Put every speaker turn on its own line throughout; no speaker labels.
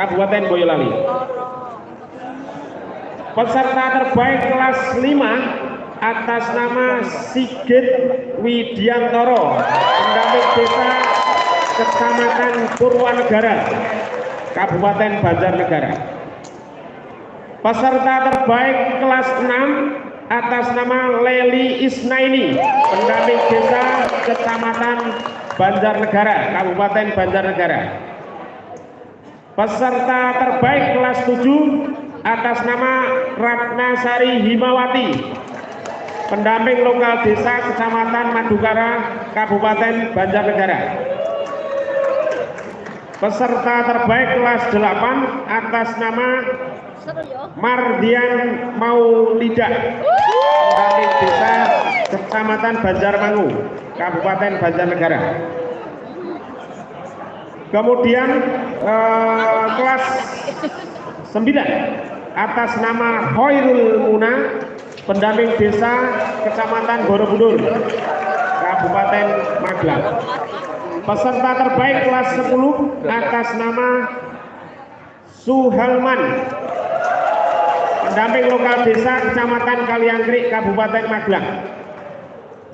Kabupaten Boyolali. Peserta terbaik kelas 5 atas nama Sigit Widiantoro, pendamping desa Kecamatan Purwanegara, Kabupaten Banjarnegara. Peserta terbaik kelas 6 atas nama Leli Isnaini, pendamping desa Kecamatan Banjarnegara, Kabupaten Banjarnegara. Peserta terbaik kelas 7 atas nama Ratna Sari Himawati, pendamping lokal desa Kecamatan Madukara, Kabupaten Banjarnegara. Peserta terbaik kelas 8 atas nama Mardian Maulida, pendamping desa Kecamatan Banjarmangu, Kabupaten Banjarnegara. Kemudian eh, kelas 9 atas nama Hoirul Muna, pendamping desa Kecamatan Borobudur, Kabupaten Magelang. Peserta terbaik kelas 10 atas nama Suhalman, pendamping lokal desa Kecamatan Kaliangkrik, Kabupaten Magelang.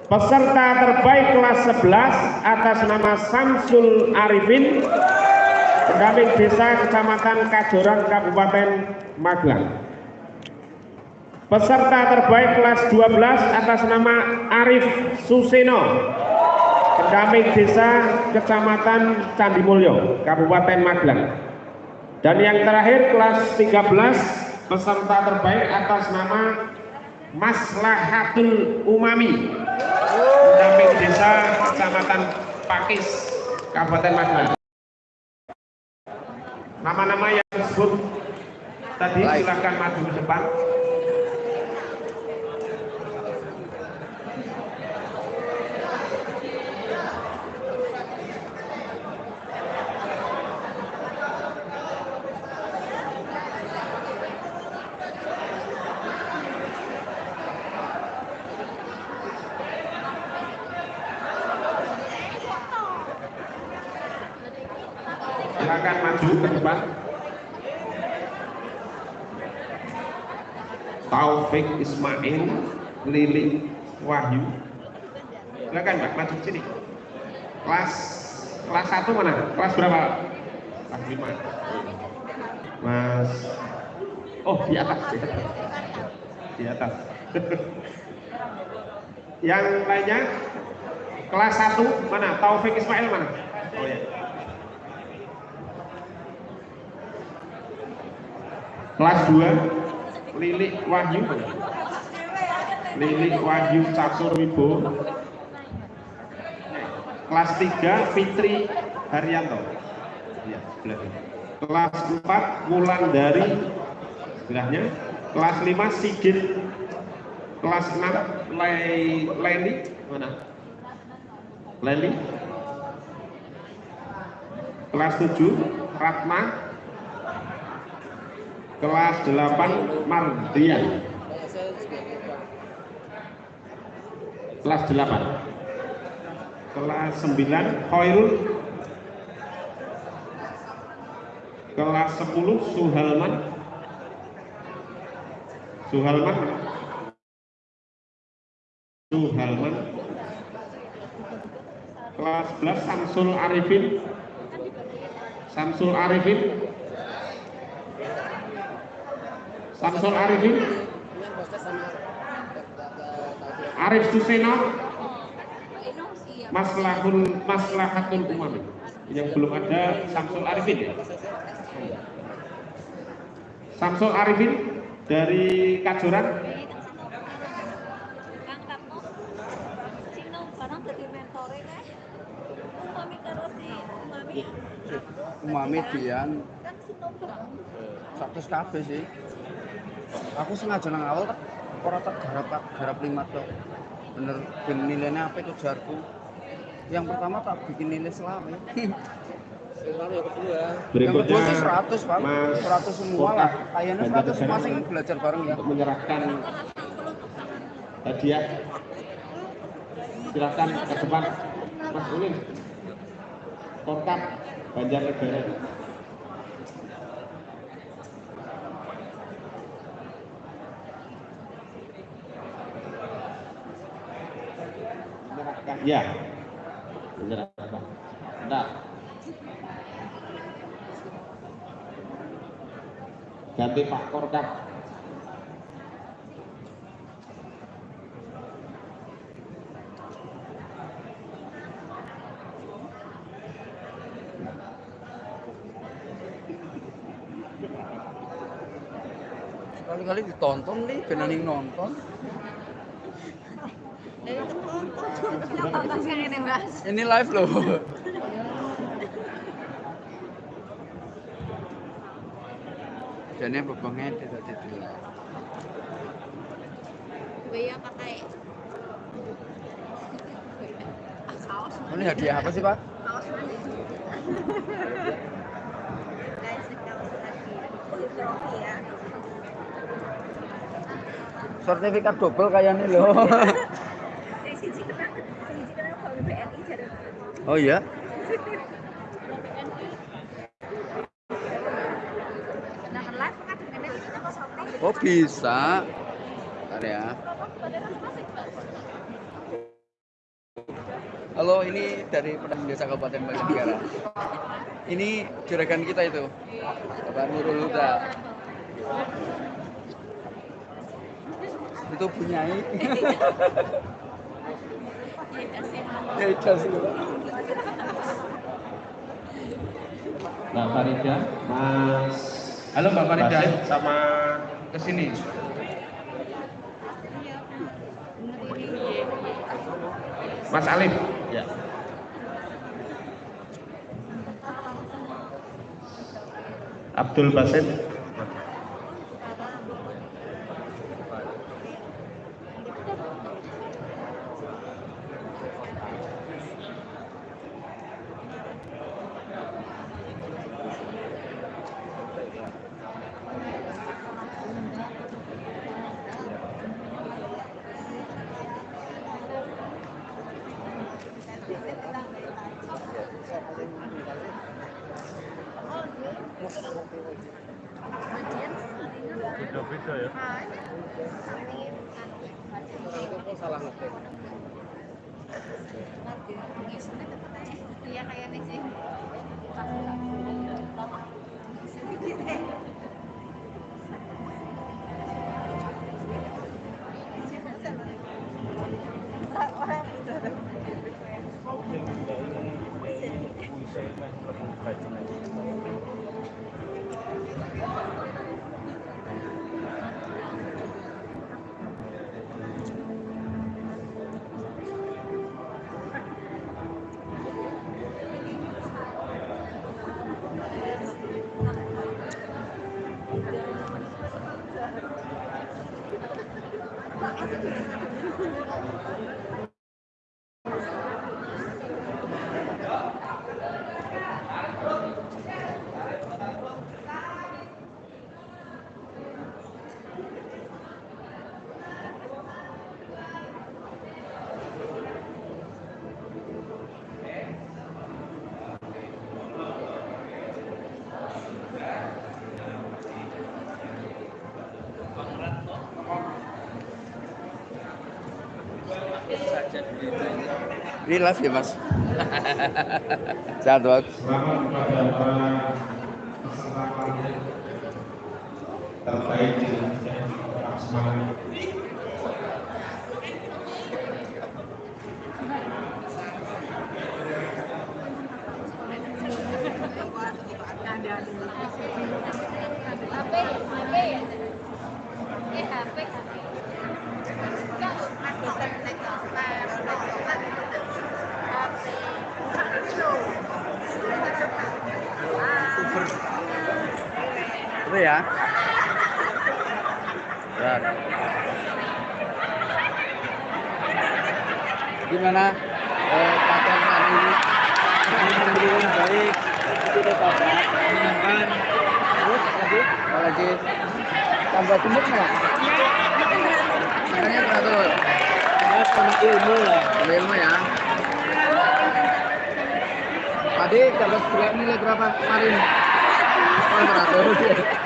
Peserta terbaik kelas 11 atas nama Samsul Arifin, pendamping desa Kecamatan Kajorang, Kabupaten Magelang. Peserta terbaik kelas 12 atas nama Arif Suseno, pendamping desa Kecamatan Candimulyo, Kabupaten Magelang. Dan yang terakhir kelas 13 peserta terbaik atas nama Maslahatul Umami, pendamping desa Kecamatan Pakis, Kabupaten Magelang. Nama-nama yang disebut tadi silakan maju ke depan. Silakan maju ke depan. Taufik Ismail, Lili Wahyu. Silakan Mbak maju sini. Kelas kelas 1 mana? Kelas berapa? Kelas 5. Mas Oh, di atas. Di atas. Di atas. Yang lainnya kelas 1 mana? Taufik Ismail mana? Oh ya. Kelas 2 Lilik Wahyu. Lilik Wahyu Catur Wibo. Kelas 3 Fitri Haryanto. Ya. Kelas 4 Mulan dari sebelahnya Kelas 5 Sigit. Kelas 6 Le Leni mana? Leni Kelas 7 Ratna kelas 8 Mardian kelas 8 kelas 9 Khairul. Kelas 10 Suhalman. Suhalman. Suhalman. Kelas 11 Samsul Arifin. Samsul Arifin Samsul Arifin. Arif Suseno Maslahul Maslahatul Umami yang belum ada Samsul Arifin ya? Samsul Arifin dari Kajoran.
Umami dian. Satu kabeh sih aku sengaja nang awal tak ora tak garap garap lima tuh bener ben nilainya apa itu jarku. Yang pertama tak bikin nilai selama yang kedua
berikutnya
sih 100 pak. 100 semua lah. Kayaknya 100 semua sih belajar bareng ya.
untuk menyerahkan hadiah. Silakan ke depan Mas Ulin. Kota Banjarnegara
Bener apa? Bentar. Ganti Pak Korkap.
Kali-kali ditonton nih, beneran nonton.
Dari itu nonton sih ini mas.
Ini live loh. Jadi bebangnya tidak tidak.
Bea pakai Ah, kaos.
Ini hadiah apa sih Pak?
Kaos.
Sertifikat double kayak ini loh. Oh iya? Oh bisa. Bentar ya. Halo, ini dari Pedang Desa Kabupaten Banjarnegara. Ini juragan kita itu, Bapak Nurul Huda. Itu punyai. ya.
Mbak Farida.
Mas
Halo Mbak Farida.
Sama ke sini. Mas Alif.
Ya.
Abdul Basit.
Ini live ya mas. Sehat.
Selamat kepada para
itu ya. Dan. Gimana? Eh, pakaian kami ini baik menyenangkan terus lagi tambah ya Makanya teratur. Sama ilmu lah. Sama ilmu ya. Tadi kalau nilai berapa kemarin? Oh, 100.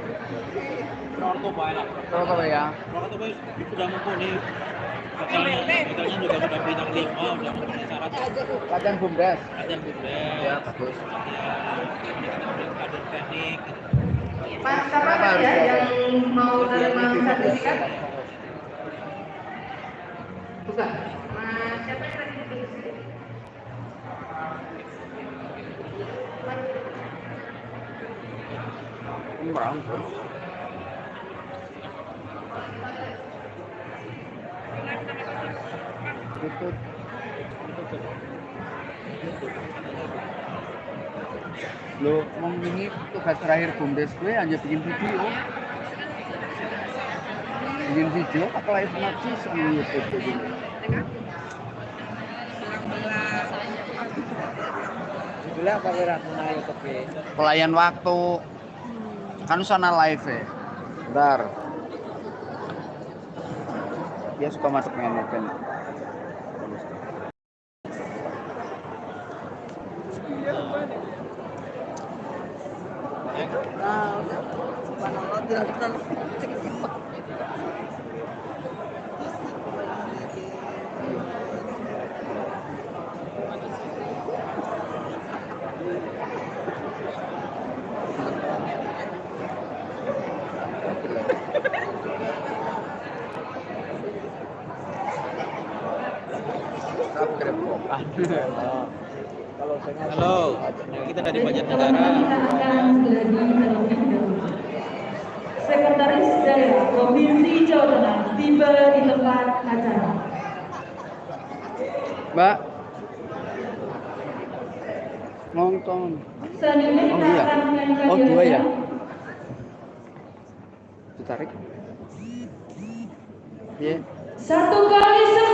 Ya.
Orto baik sudah mumpuni. Hotelnya, hotelnya juga sudah bintang lima, sudah memenuhi syarat.
Latihan bumdes.
Latihan bumdes,
Ya bagus.
latihan kader teknik.
Pak, siapa ya yang mau terima sertifikat? Bukan.
Itu Lo mau ini tugas terakhir bumdes gue hanya bikin video. Bikin video pakai live ngaji sama YouTube kayak gini.
Judulnya apa kira Tuna YouTube
Pelayan waktu. Kan sana live ya. Bentar. Dia suka masuk main event.
Halo, kita dari Banjarnegara.
Sekretaris Daerah Provinsi Jawa Tengah tiba di tempat acara.
Mbak. Nonton.
Selanjutnya
Oh, iya.
akan menyanyikan
Oh, dua ya? Ditarik. Iya.
Satu kali semangat.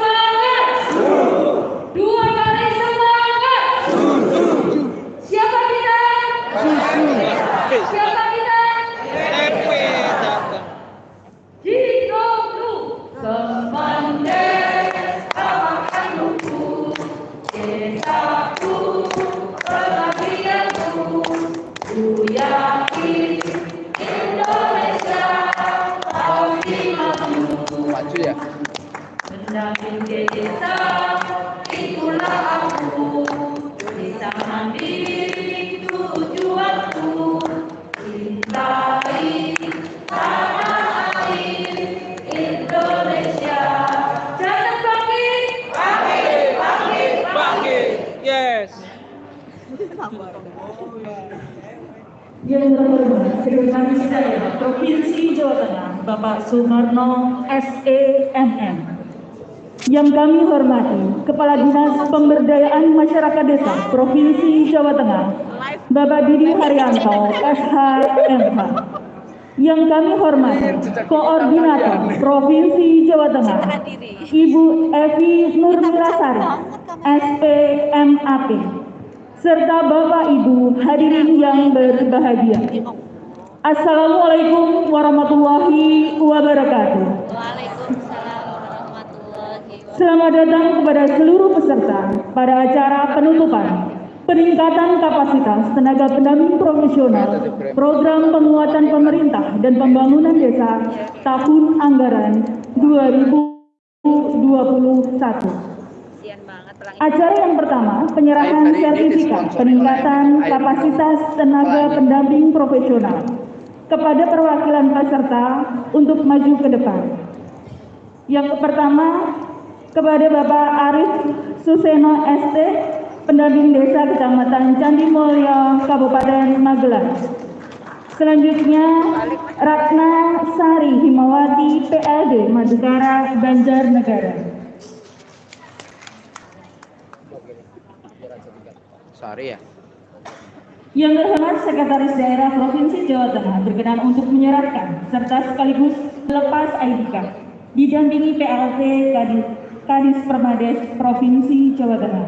Desa itulah aku Desa mandiri tujuanku Cintai. Yang terhormat Sekretaris Provinsi Jawa Tengah Bapak Sumarno SEMM Yang kami hormati Kepala Dinas Pemberdayaan Masyarakat Desa Provinsi Jawa Tengah Bapak Didi Haryanto SHMH Yang kami hormati Koordinator Provinsi Jawa Tengah Ibu Evi Nurmilasari SPMAP serta Bapak Ibu hadirin yang berbahagia. Assalamualaikum warahmatullahi wabarakatuh. Selamat datang kepada seluruh peserta pada acara penutupan peningkatan kapasitas tenaga pendamping profesional program penguatan pemerintah dan pembangunan desa tahun anggaran 2021.
Kasian banget
Acara yang pertama, penyerahan sertifikat peningkatan kapasitas tenaga pendamping profesional kepada perwakilan peserta untuk maju ke depan. Yang pertama, kepada Bapak Arif Suseno ST, pendamping desa Kecamatan Candi Mulyo, Kabupaten Magelang. Selanjutnya, Ratna Sari Himawati, PLD Madukara, Banjarnegara.
Sari ya.
Yang terhormat Sekretaris Daerah Provinsi Jawa Tengah berkenan untuk menyerahkan serta sekaligus lepas ID card didampingi PLT Kadis, Kadis Permades Provinsi Jawa Tengah.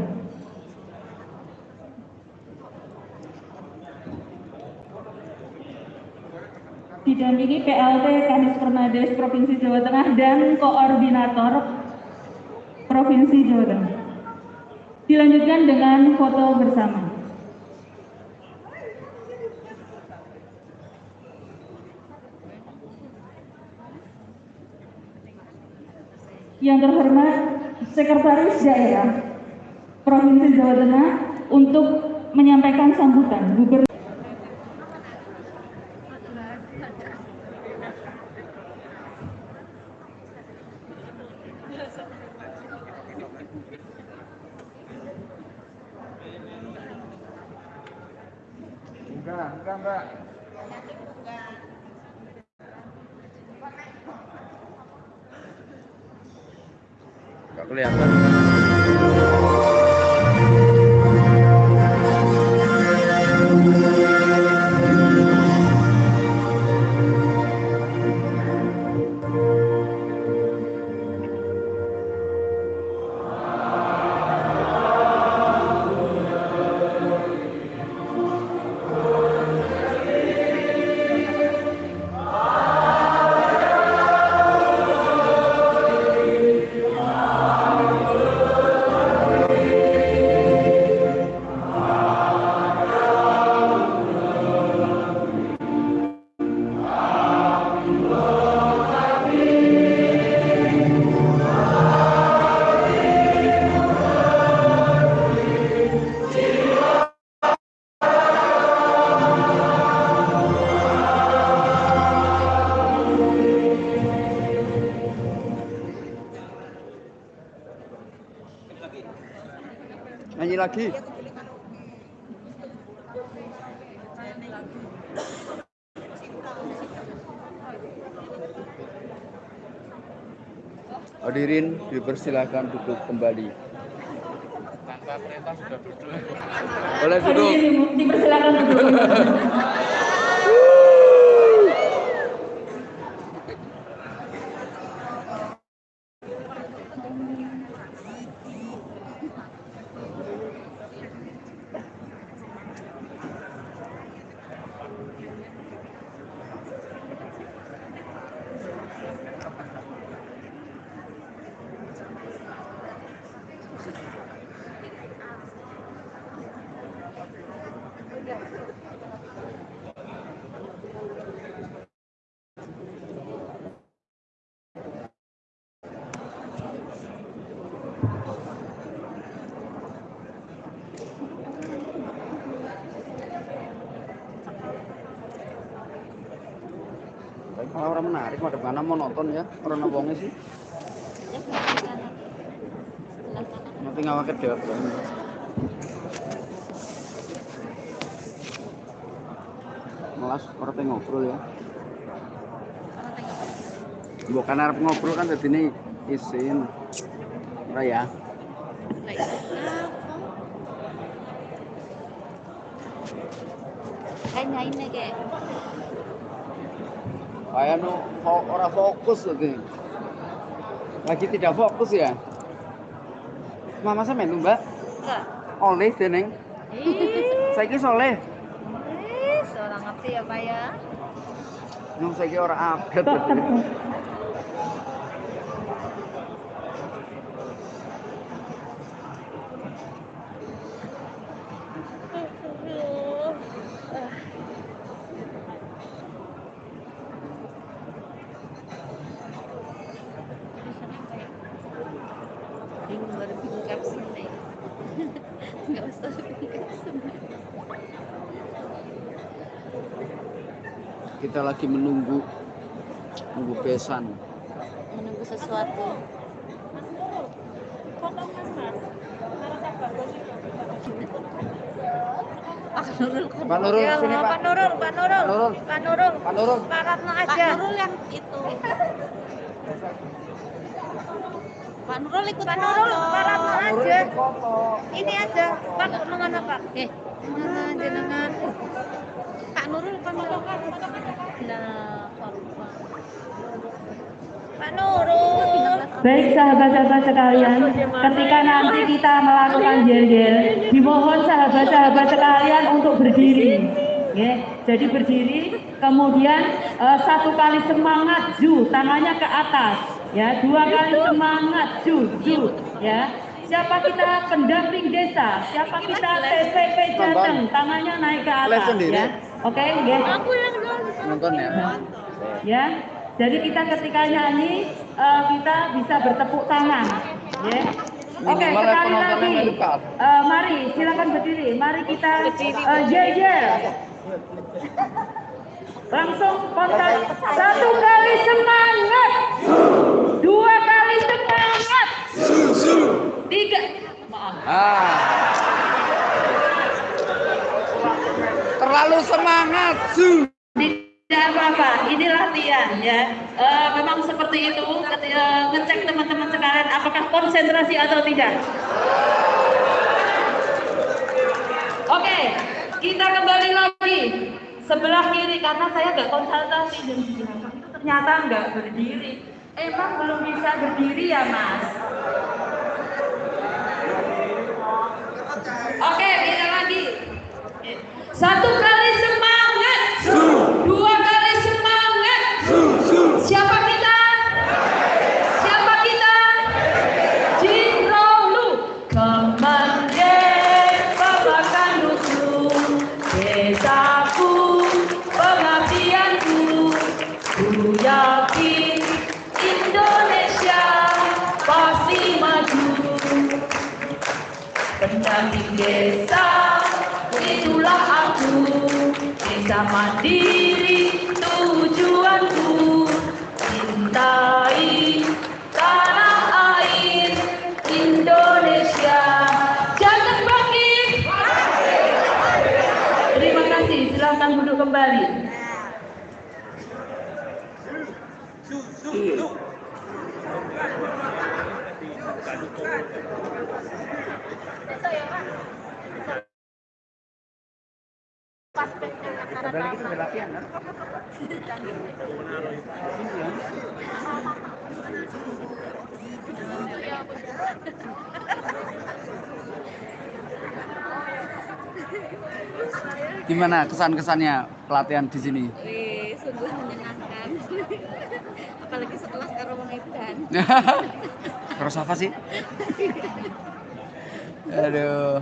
Didampingi PLT Kadis Permades Provinsi Jawa Tengah dan Koordinator Provinsi Jawa Tengah. Dilanjutkan dengan foto bersama. Yang terhormat Sekretaris Daerah Provinsi Jawa Tengah untuk menyampaikan sambutan. Gubernur
lagi. Hadirin dipersilakan duduk kembali.
Tanpa perintah sudah duduk.
Boleh duduk.
Hadirin dipersilakan duduk.
Kalau orang menarik, madep mana mau nonton ya? Orang wongnya sih. Nanti ke depan. Melas teh ngobrol ya. Bukan arep ngobrol kan jadi ini isin. Ora ya.
Kayaknya ini kayak
Kayak nu fo- ora fokus tadi. Lagi tidak fokus ya. Mama saya melu, Mbak.
enggak.
Oleh.
Ih,
Saiki soleh.
eh, seorang ngerti ya Pak ya.
Nung saiki ora update tadi.
Bingung baru bingung caption nih. nggak usah
Kita lagi menunggu nunggu besan.
menunggu sesuatu. Pak Nurul kon-
Pak Nurul,
Ya,
sini, Pak.
Pak Nurul Pak Nurul.
Nurul.
Pak Nurul.
Pak Nurul.
Pak Ratno aja. Pak Nurul yang itu. Pak Nurul ikut Pak Nurul Pak Ratno aja. ini aja. Pak mana Pak eh mana jenengan Pak Nurul Pak Nurul nah Pak Nurul
Baik sahabat-sahabat sekalian, ketika nanti kita melakukan jel-jel, dimohon sahabat-sahabat sekalian untuk berdiri. Ya, jadi berdiri, kemudian eh, satu kali semangat ju, tangannya ke atas. Ya, dua kali semangat ju, ju. Ya, siapa kita pendamping desa, siapa kita TPP Jateng, tangannya naik ke atas. Ya, oke, ya.
aku yang
Nonton ya.
ya. Jadi kita ketika nyanyi eh, kita bisa bertepuk tangan, ya. Oke, sekali lagi. Eh, mari silakan berdiri. Mari kita eh, jel jel. Langsung kontak satu kali semangat, dua kali semangat, tiga. Maaf.
Ah. Terlalu semangat. Su.
Tidak apa-apa, ini latihan ya. Eh, memang seperti itu, eh, ngecek teman-teman sekalian apakah konsentrasi atau tidak. Oke, kita kembali lagi sebelah kiri karena saya nggak belakang itu ternyata nggak berdiri. Emang belum bisa berdiri ya mas? Oke, kita. Satu kali semangat, dua kali semangat. Siapa kita? Siapa kita? Jinrolu Kemenjen Babakan Dusun Desaku Pengabdianku. Ku yakin Indonesia pasti maju. Pendamping desa desa mandiri tujuanku cintai tanah air Indonesia. Jangan bangkit. Terima kasih. Silahkan duduk kembali
Padahal kita udah latihan kan? Gimana kesan-kesannya pelatihan di sini?
Wih, sungguh menyenangkan apalagi setelah karo wong edan
Terus apa sih? Aduh.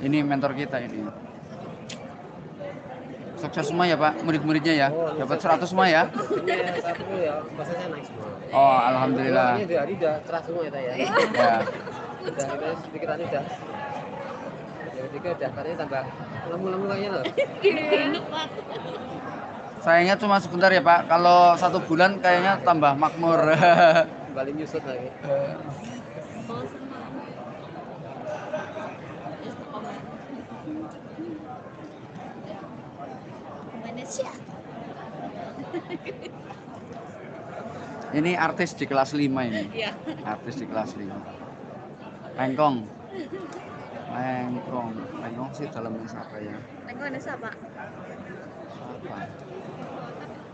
Ini mentor kita ini. Sukses semua ya Pak, murid-muridnya ya. Dapat 100 semua ya.
Ya, naik semua.
Oh, alhamdulillah.
Ini di hari udah cerah semua ya, ya.
Ya.
Udah ini sedikit tadi udah. Yang ketiga udah katanya tambah lemu-lemu kayaknya loh.
enak banget
Sayangnya cuma sebentar ya Pak. Kalau satu bulan kayaknya tambah makmur.
Kembali nyusut lagi.
Ini artis di kelas 5 ini.
ya
Artis di kelas 5. Lengkong. Lengkong. Lengkong sih dalamnya siapa ya?
Tengok ada siapa?
Siapa?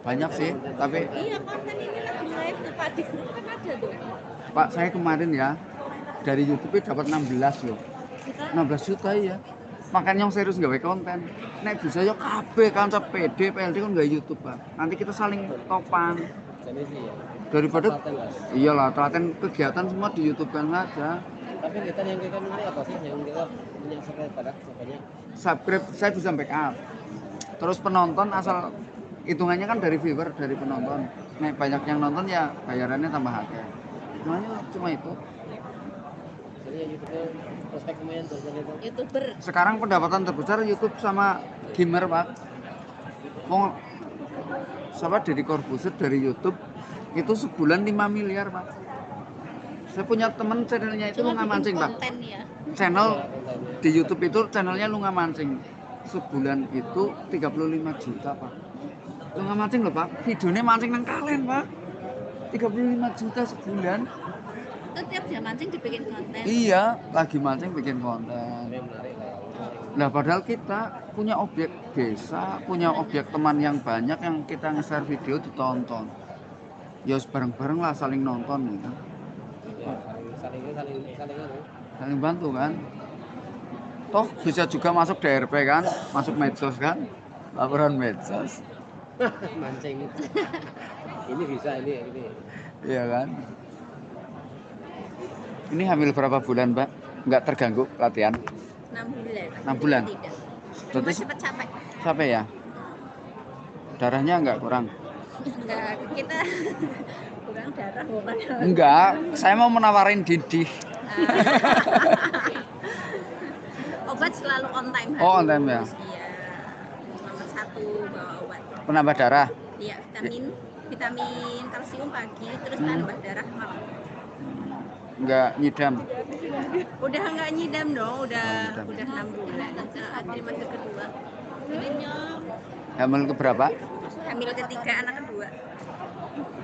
Banyak sih, tapi
Iya konten ini lagi live tuh Pak di grup kan ada tuh.
Pak saya kemarin ya dari YouTube dapat 16 loh.
Kita
16 juta ya. Makanya yang serius gawe konten. Nek bisa yo kabeh kanca PD, PLD kan gawe YouTube, Pak. Nanti kita saling topan
ya.
daripada iyalah telaten kegiatan semua di YouTube kan saja.
Tapi kita yang kita menarik apa sih? Yang kita punya subscribe pada banyak.
Subscribe saya bisa backup. Terus penonton asal hitungannya kan dari viewer, dari penonton. nek banyak yang nonton ya bayarannya tambah semuanya cuma itu
Jadi yang YouTube prospek lumayan tuh jadi itu.
youtuber.
Sekarang pendapatan terbesar YouTube sama gamer pak. Mau siapa dari Corbuzier dari YouTube itu sebulan 5 miliar pak. Saya punya temen channelnya itu
cuma
lunga mancing pak.
ya.
Channel di YouTube itu channelnya lunga mancing. Sebulan itu 35 juta pak. Lunga mancing loh pak. Videonya mancing nang kalian pak. 35 juta sebulan
itu tiap jam mancing dibikin konten
iya lagi mancing bikin konten
Ini menarik lah.
Nah, padahal kita punya objek desa, punya objek teman yang banyak yang kita nge-share video ditonton. Ya bareng-bareng lah saling nonton gitu.
Ya, saling saling saling saling.
Saling bantu kan. Toh bisa juga masuk DRP kan, masuk medsos kan, laporan medsos.
mancing. ini bisa ini ini.
Iya kan. Ini hamil berapa bulan, Mbak? Nggak terganggu latihan?
6 bulan
Enam bulan?
tidak cuma cepet capek
sampai ya? Darahnya nggak kurang?
enggak kita kurang darah bukan
Enggak, saya mau menawarin Didi.
obat selalu on time
Oh, on time ya?
iya nomor satu bawa obat
Penambah darah.
iya vitamin vitamin kalsium pagi terus tambah darah malam
Enggak nyidam.
udah nggak nyidam dong udah
Oh, nyidam.
udah enam bulan Nah, trimester kedua
Hamil ke berapa?
hamil ketiga anak kedua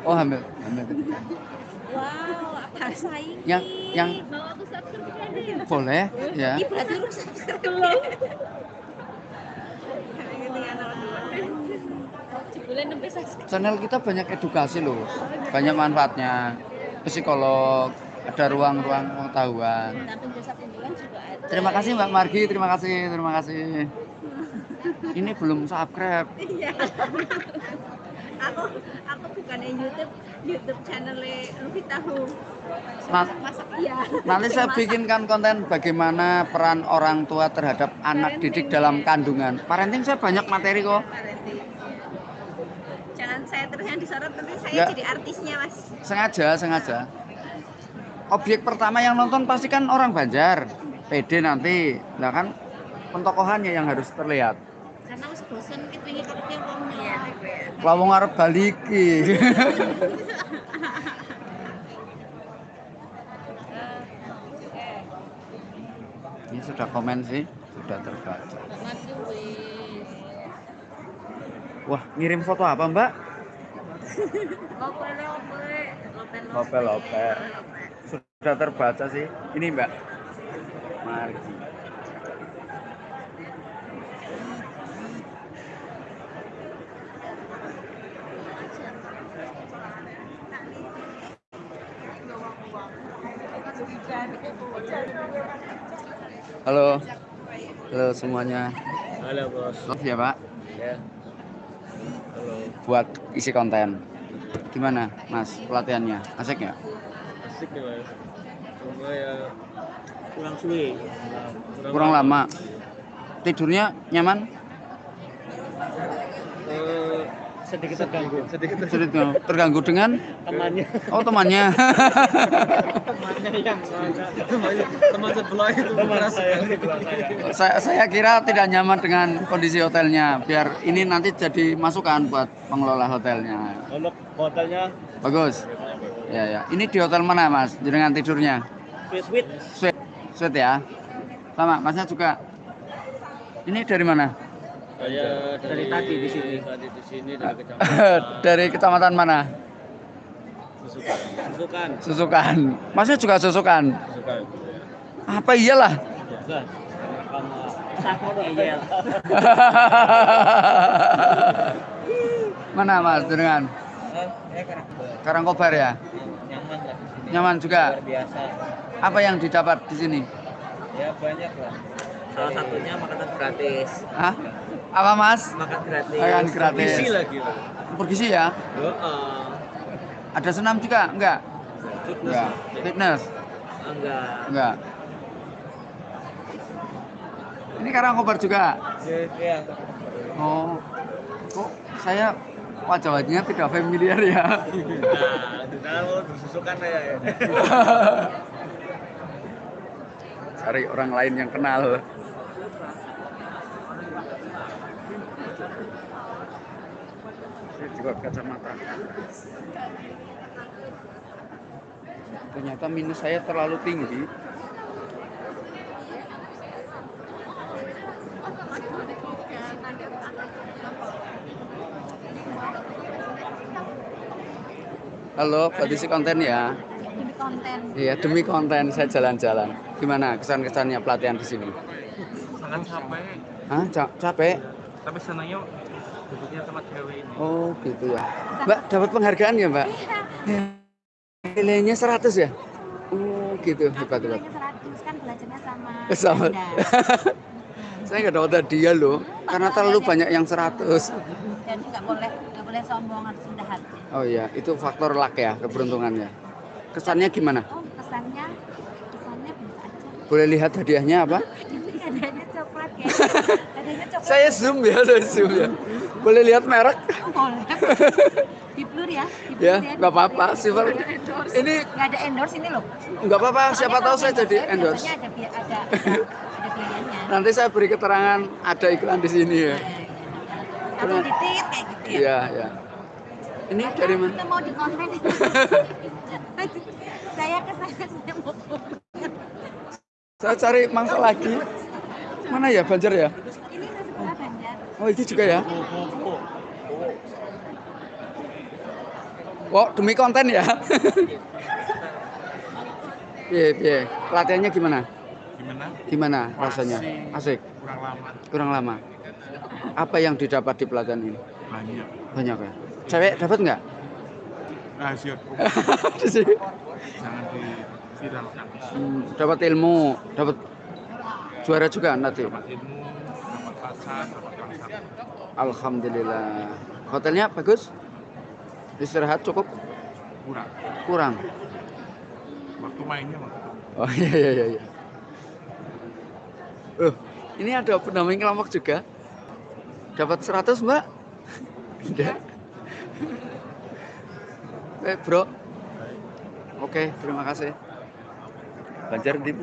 Oh, hamil. Hamil ketiga.
wow apa saing
Yang yang
mau aku subscribe
boleh ya.
Ih, berarti lu hamil subscribe
Channel kita banyak edukasi loh. Banyak manfaatnya. Psikolog, ada ruang-ruang pengetahuan. Terima kasih Mbak Margi, terima kasih, terima kasih. Ini belum subscribe.
Iya. aku aku bukannya YouTube YouTube channelnya Luffy Tahu. Masak iya.
Nanti saya bikinkan konten bagaimana peran orang tua terhadap anak didik dalam kandungan. Parenting saya banyak materi kok.
Parenting. Jangan saya terus yang disorot nanti saya jadi artisnya mas.
Sengaja, sengaja. Objek pertama yang nonton pasti kan orang Banjar. PD nanti. Nah kan pentokohannya yang harus terlihat.
Karena mas bosen kita ingin kerja uangnya. Iya, gue ya.
Lawang arep baliki. Ini sudah komen sih, sudah terbaca.
Wis.
Wah, ngirim foto apa, Mbak?
Lope lope. Lope
Lope, lope. Sudah terbaca sih. Ini, Mbak. Margi. Halo. Halo semuanya.
Halo bos.
Love ya, Pak.
Ya. Halo.
Buat isi konten. Gimana, Mas, pelatihannya? Asik nggak?
Asik nih mas. Ya kurang suwe.
Kurang lama. Tidurnya nyaman?
Eh, sedikit terganggu. Sedikit
nggak? Terganggu dengan?
temannya.
Oh, temannya.
temannya yang temannya teman sebelah itu teman saya. saya,
saya kira tidak nyaman dengan kondisi hotelnya. Biar ini nanti jadi masukan buat pengelola hotelnya.
Untuk hotelnya
Bagus. Ya, ya. Ini di hotel mana, Mas? Dengan tidurnya?
sweet sweet
Sweet. Sweet ya? Sama, Masnya juga. Ini dari mana?
saya
Dari tadi di sini.
tadi di sini dari kecamatan
dari kecamatan mana?
Susukan Susukan
Susukan. Masnya juga Susukan.
Susukan
Apa iyalah?
iya.
Mana Mas dengan
karena
Karangkobar ya?
nyaman lah di sini
Nyaman juga.
luar biasa
Apa yang didapat di sini?
ya banyak lah salah satunya makanan gratis
Hah? Apa Mas?
makan gratis
Makan gratis.
Gizi lagi lah
Bergizi ya?
Heeh.
Ada senam juga? Enggak?
fitness
Enggak. Fitness?
enggak
Enggak. Ini Karangkobar juga?
ya, ya.
Oh. Kok saya wajah-wajahnya tidak familiar ya.
Nah, mau disusukan ya.
Cari orang lain yang kenal. Saya juga kacamata. Ternyata minus saya terlalu tinggi. Halo, produksi konten ya.
Demi konten.
Iya, demi konten saya jalan-jalan. Gimana kesan-kesannya pelatihan di sini?
Sangat capek,
Hah, ca- capek?
tapi senangnya duduknya tempat cewek ini.
Oh, gitu ya. Mbak, dapat penghargaan ya, Mbak? Nilainya 100 ya? Oh, gitu. Hebat, hebat.
Nilainya 100 kan belajarnya sama.
Sama.
Anda.
Saya nggak dapat hadiah loh, karena terlalu banyak yang 100.
Dan nggak boleh nggak boleh sombong harus rendah hati.
Oh iya, itu faktor luck ya, keberuntungannya. Kesannya gimana?
Oh kesannya kesannya bisa aja.
Boleh lihat hadiahnya apa?
Adanya coklat ya. Adanya coklat.
Saya zoom ya, saya zoom ya. Boleh lihat merek?
Oh, boleh. Di blur ya. Di blur
Ya, nggak apa-apa. Silver. Ini
nggak ada endorse ini loh.
nggak apa-apa, siapa tahu saya jadi endorse.
Ada ada ada, ada.
Nanti saya beri keterangan ada iklan di sini ya.
Atau di tit kayak gitu ya.
Iya, ya. Ini dari mana?
Kita mau di konten. saya ke sana saya mau
Saya cari mangsa lagi. Mana ya Banjar ya?
ini saya sekolah Banjar.
Oh, ini juga ya. Wow, demi konten ya. Piye, piye. Pelatihannya gimana?
Gimana?
Gimana rasanya? Asik.
Kurang lama.
Kurang lama. Apa yang didapat di pelatihan ini?
Banyak.
Banyak ya. Cewek dapat nggak?
Rahasia jangan diviralkan.
Hmm, dapat ilmu, dapat juara juga nanti.
Dapat ilmu, dapat pacar, dapat konser.
Alhamdulillah. Hotelnya bagus? Istirahat cukup?
Kurang.
Kurang.
Waktu mainnya waktu
Oh iya iya iya. Oh, ini ada pendamping kelompok juga. Dapat 100, Mbak? Enggak. Eh, Bro. Oke, terima kasih. Banjar di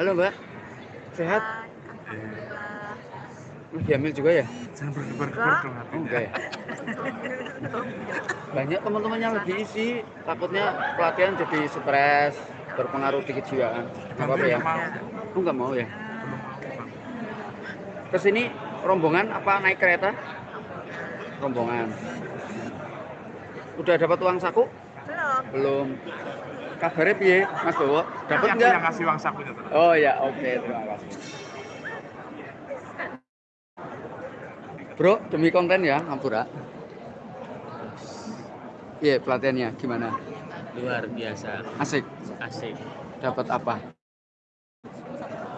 Halo, Mbak. Sehat? Lagi hamil juga ya?
Jangan
enggak ya? Banyak teman-temannya lagi isi, takutnya pelatihan jadi stres, berpengaruh di kejiwaan. Apa-apa ya? Lu nggak mau ya? Ke sini rombongan apa naik kereta? Rombongan. Udah dapat uang saku?
Belum.
Belum. Kabarnya piye, Mas Bowo? Dapat nggak?
yang ngasih uang sakunya.
Oh ya, oke, terima kasih. Bro, demi konten ya, Ngampura. Iya, pelatihannya gimana?
luar biasa
Asik.
asik
Dapat apa?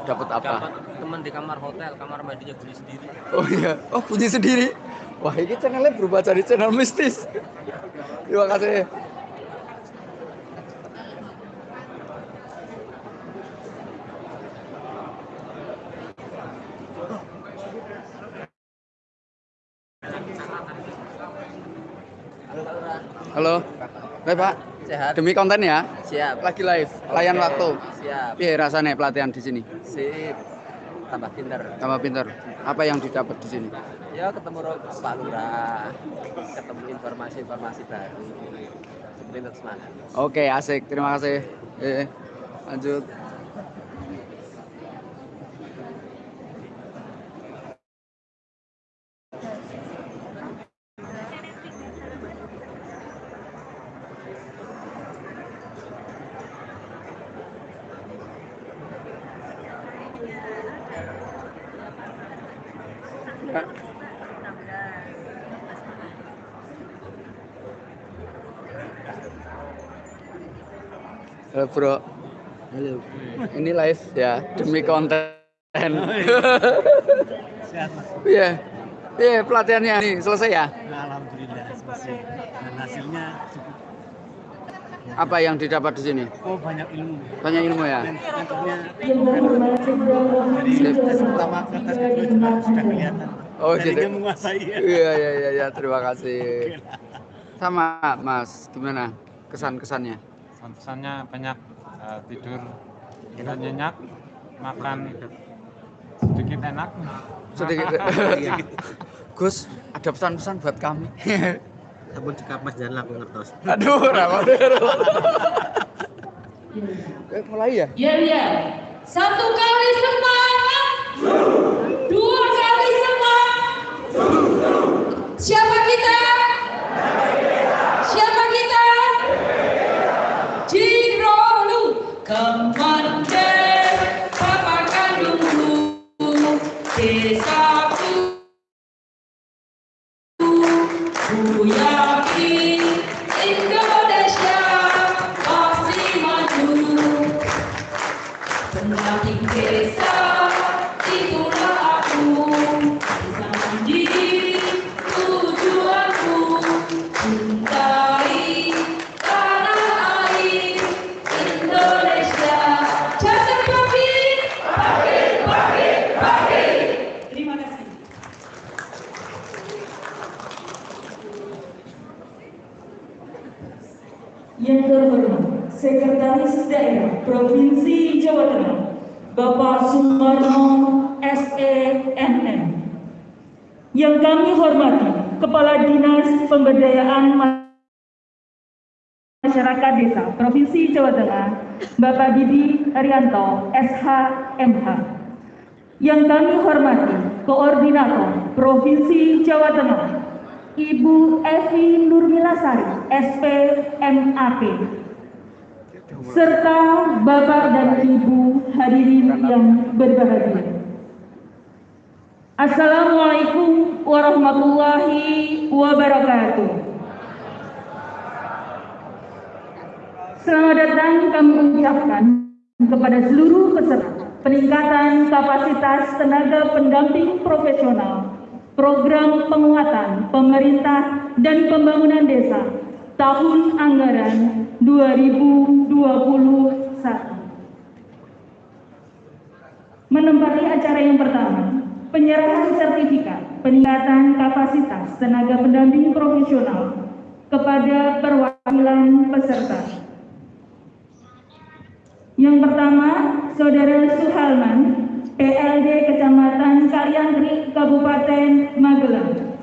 Dapat apa?
dapat teman di kamar hotel kamar mandinya bunyi sendiri
Oh iya, oh bunyi sendiri. Wah, ini channelnya berubah jadi channel mistis. Terima kasih. Halo, Baik Pak.
Sehat
Demi konten ya,
siap
lagi live, layan
Oke,
waktu.
siap
Iya rasanya pelatihan di sini.
sip tambah pinter
Tambah pinter. Apa yang didapat di sini?
ya ketemu Pak Lurah ketemu informasi-informasi baru itu semangat
Oke, asik. Terima kasih. Eh, lanjut. Pak. Halo bro,
halo
live ya demi konten.
Sehat mas.
Iya, iya pelatihannya nih selesai ya.
Alhamdulillah selesai. Dan hasilnya cukup
Apa yang didapat di sini?
Oh banyak ilmu.
Banyak ilmu ya.
Dari pertama ke kedua juga sudah kelihatan.
Oh gitu.
menguasai ya.
Iya iya iya ya, terima kasih. Sama Mas, gimana kesan-kesannya?
pesannya banyak eh, tidur tidak nyenyak makan sedikit enak
Sedikit. Gus, ada pesan-pesan buat kami.
Sabun dikapas dan laku ngertos.
Aduh, rawa Eh, mulai ya?
Ya, ya. Satu kali semangat. Dua kali semangat. Siapa kita? Yang terhormat Sekretaris Daerah Provinsi Jawa Tengah Bapak Sumarno SENM Yang kami hormati Kepala Dinas Pemberdayaan Masyarakat Desa Provinsi Jawa Tengah Bapak Didi Haryanto SHMH Yang kami hormati Koordinator Provinsi Jawa Tengah Ibu Evi Nurmilasari, SPMAP, serta Bapak dan Ibu hadirin yang berbahagia. Assalamualaikum warahmatullahi wabarakatuh. Selamat datang kami ucapkan kepada seluruh peserta peningkatan kapasitas tenaga pendamping profesional program penguatan pemerintah dan pembangunan desa tahun anggaran 2021. Menempati acara yang pertama, penyerahan sertifikat peningkatan kapasitas tenaga pendamping profesional kepada perwakilan peserta. Yang pertama, Saudara Suhalman, PLD Kecamatan Kalyangri, Kabupaten Magelang.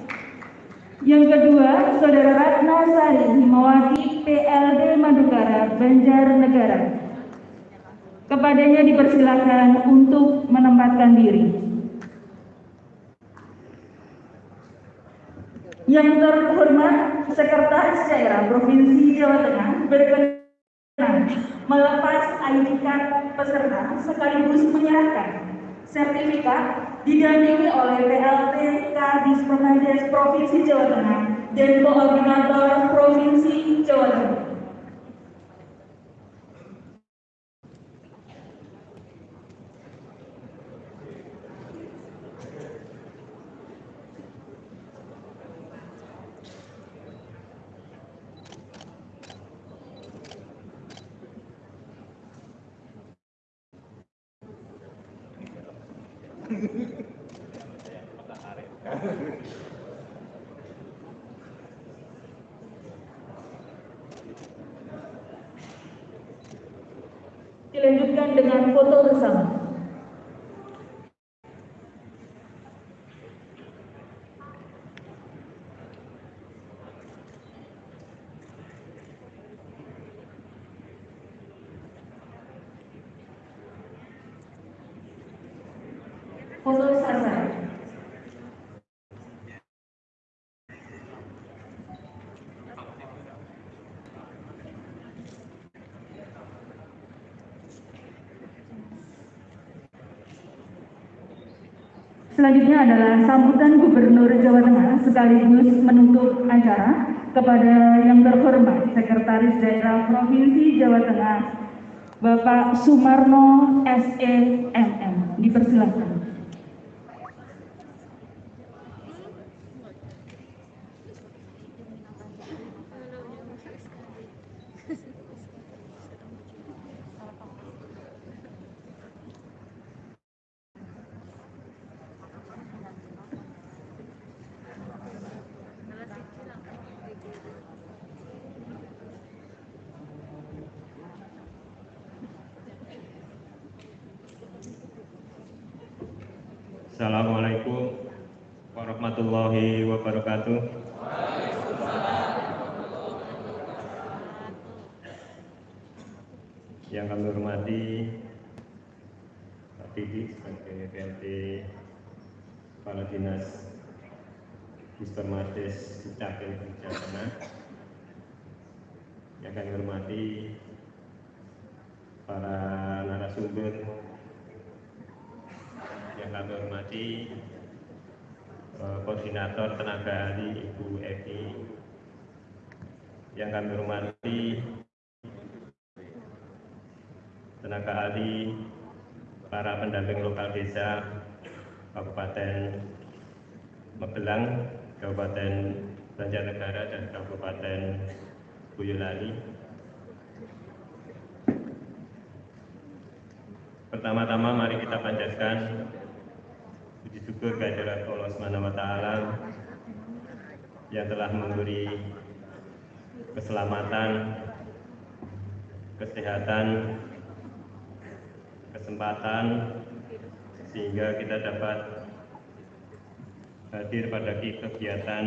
Yang kedua, Saudara Ratna Sari Himawati, PLD Madukara, Banjarnegara. Kepadanya dipersilakan untuk menempatkan diri. Yang terhormat Sekretaris Daerah Provinsi Jawa Tengah berkenan melepas ID card peserta sekaligus menyerahkan sertifikat didampingi oleh PLT Kadis Permades Provinsi Jawa Tengah dan Koordinator Provinsi Jawa Tengah. Dilanjutkan dengan foto bersama. Foto sasar. Selanjutnya adalah sambutan Gubernur Jawa Tengah sekaligus menutup acara kepada yang terhormat Sekretaris Daerah Provinsi Jawa Tengah Bapak Sumarno SEMM. Dipersilakan.
Assalamualaikum warahmatullahi wabarakatuh. Yang kami hormati Pak Didi sebagai PLT Kepala Dinas Dispermades Dukcapil Jawa Tengah. Yang kami hormati para narasumber yang kami hormati eh, koordinator tenaga ahli Ibu Evi yang kami hormati tenaga ahli para pendamping lokal desa Kabupaten Magelang, Kabupaten Banjarnegara dan Kabupaten Boyolali. Pertama-tama mari kita panjatkan puji syukur kehadirat Allah Subhanahu wa taala yang telah memberi keselamatan, kesehatan, kesempatan sehingga kita dapat hadir pada kegiatan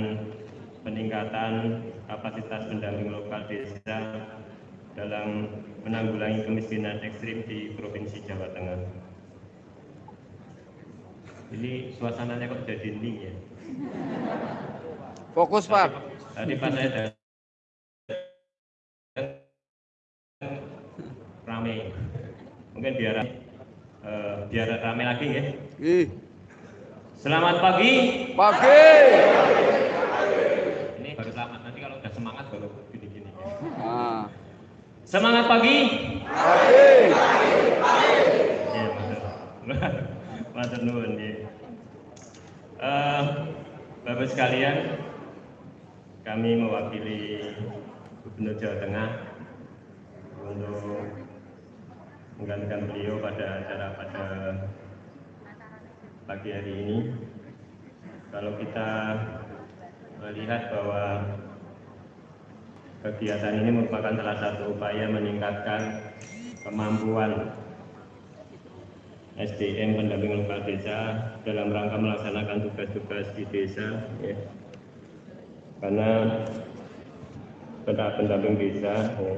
peningkatan kapasitas pendamping lokal desa dalam menanggulangi kemiskinan ekstrim di Provinsi Jawa Tengah. Ini suasananya kok jadi hening ya?
Fokus Pak.
Tadi pas saya datang rame, mungkin biar eh, biar rame lagi ya.
Ih,
Selamat pagi.
pagi.
Ini baru selamat nanti kalau udah semangat baru gini-gini.
Nah,
Semangat pagi.
pagi.
Betul. Matur nuwun nggih. Eh, Bapak sekalian, kami mewakili Gubernur Jawa Tengah untuk menggantikan beliau pada acara pada pagi hari ini. Kalau kita melihat bahwa kegiatan ini merupakan salah satu upaya meningkatkan kemampuan SDM pendamping lokal desa dalam rangka melaksanakan tugas-tugas di desa ya. karena pendamping desa ya,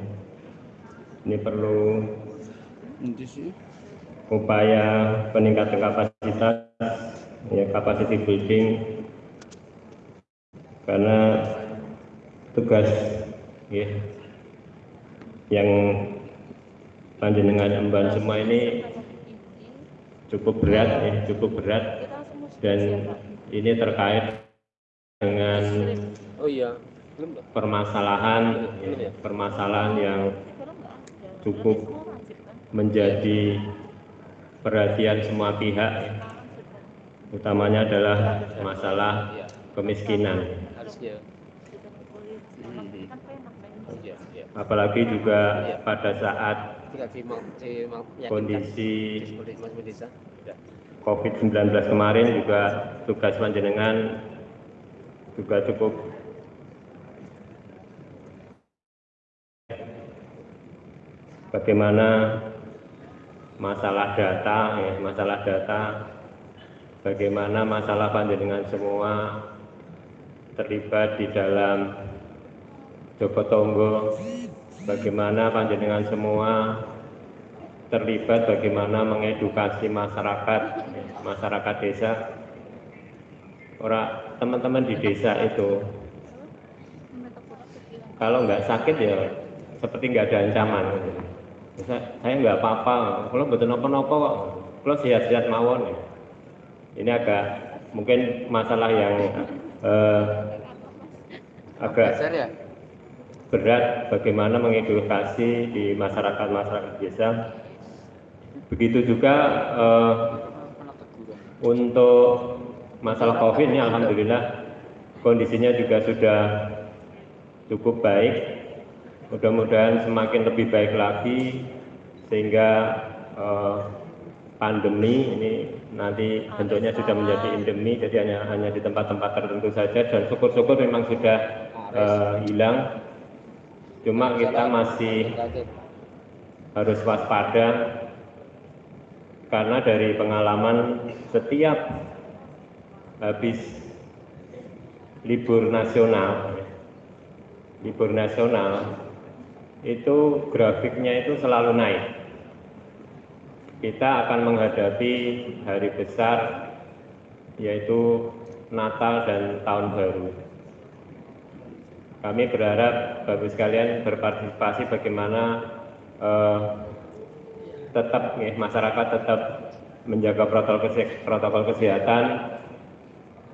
ini perlu upaya peningkatan kapasitas ya capacity building. Karena tugas ya yang panjenengan emban semua ini cukup berat ya cukup berat. Dan ini terkait dengan
Oh iya,
permasalahan ya, permasalahan yang cukup menjadi perhatian semua pihak ya. Utamanya adalah masalah kemiskinan.
Iya, iya.
apalagi juga pada saat kondisi
di masing desa. Ya.
COVID-19 kemarin juga tugas panjenengan juga cukup bagaimana masalah data ya, masalah data bagaimana masalah panjenengan semua terlibat di dalam Joko Tonggo? Bagaimana panjenengan semua terlibat? Bagaimana mengedukasi masyarakat masyarakat desa? Orang teman-teman di desa itu kalau nggak sakit ya seperti nggak ada ancaman. Saya, nggak apa-apa. Kalau betul nopo-nopo kok kalau sehat-sehat mawon ya. Ini agak mungkin masalah yang eh, agak
ya?
berat bagaimana mengedukasi di masyarakat-masyarakat desa. Begitu juga eh, untuk masalah COVID ini alhamdulillah kondisinya juga sudah cukup baik. Mudah-mudahan semakin lebih baik lagi sehingga eh, pandemi ini nanti bentuknya sudah menjadi endemi jadi hanya hanya di tempat-tempat tertentu saja dan syukur-syukur memang sudah eh, hilang cuma kita masih harus waspada karena dari pengalaman setiap habis libur nasional, libur nasional itu grafiknya itu selalu naik. Kita akan menghadapi hari besar yaitu Natal dan Tahun Baru. Kami berharap Bapak sekalian berpartisipasi bagaimana eh, tetap ya, masyarakat tetap menjaga protokol, protokol kesehatan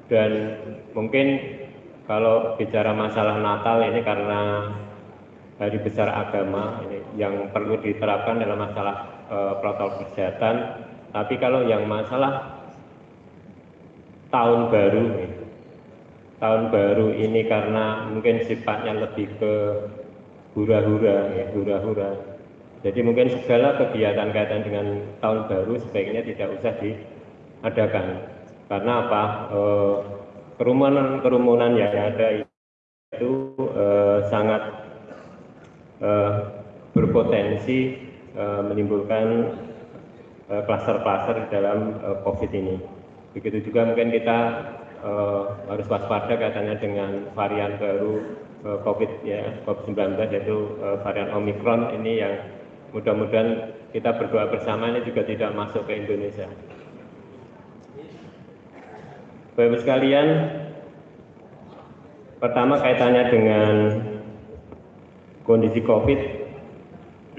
dan mungkin kalau bicara masalah Natal ini karena hari besar agama ini yang perlu diterapkan dalam masalah eh, protokol kesehatan tapi kalau yang masalah tahun baru tahun baru ini karena mungkin sifatnya lebih ke hura-hura ya hura-hura. Jadi mungkin segala kegiatan kaitan dengan tahun baru sebaiknya tidak usah diadakan. Karena apa? Eh, kerumunan-kerumunan yang ada itu eh, sangat berpotensi menimbulkan eh, klaster-klaster eh, dalam eh, COVID ini. Begitu juga mungkin kita harus waspada kaitannya dengan varian baru COVID ya COVID-19 yaitu varian Omicron ini yang mudah-mudahan kita berdoa bersama ini juga tidak masuk ke Indonesia. Bapak sekalian, pertama kaitannya dengan kondisi COVID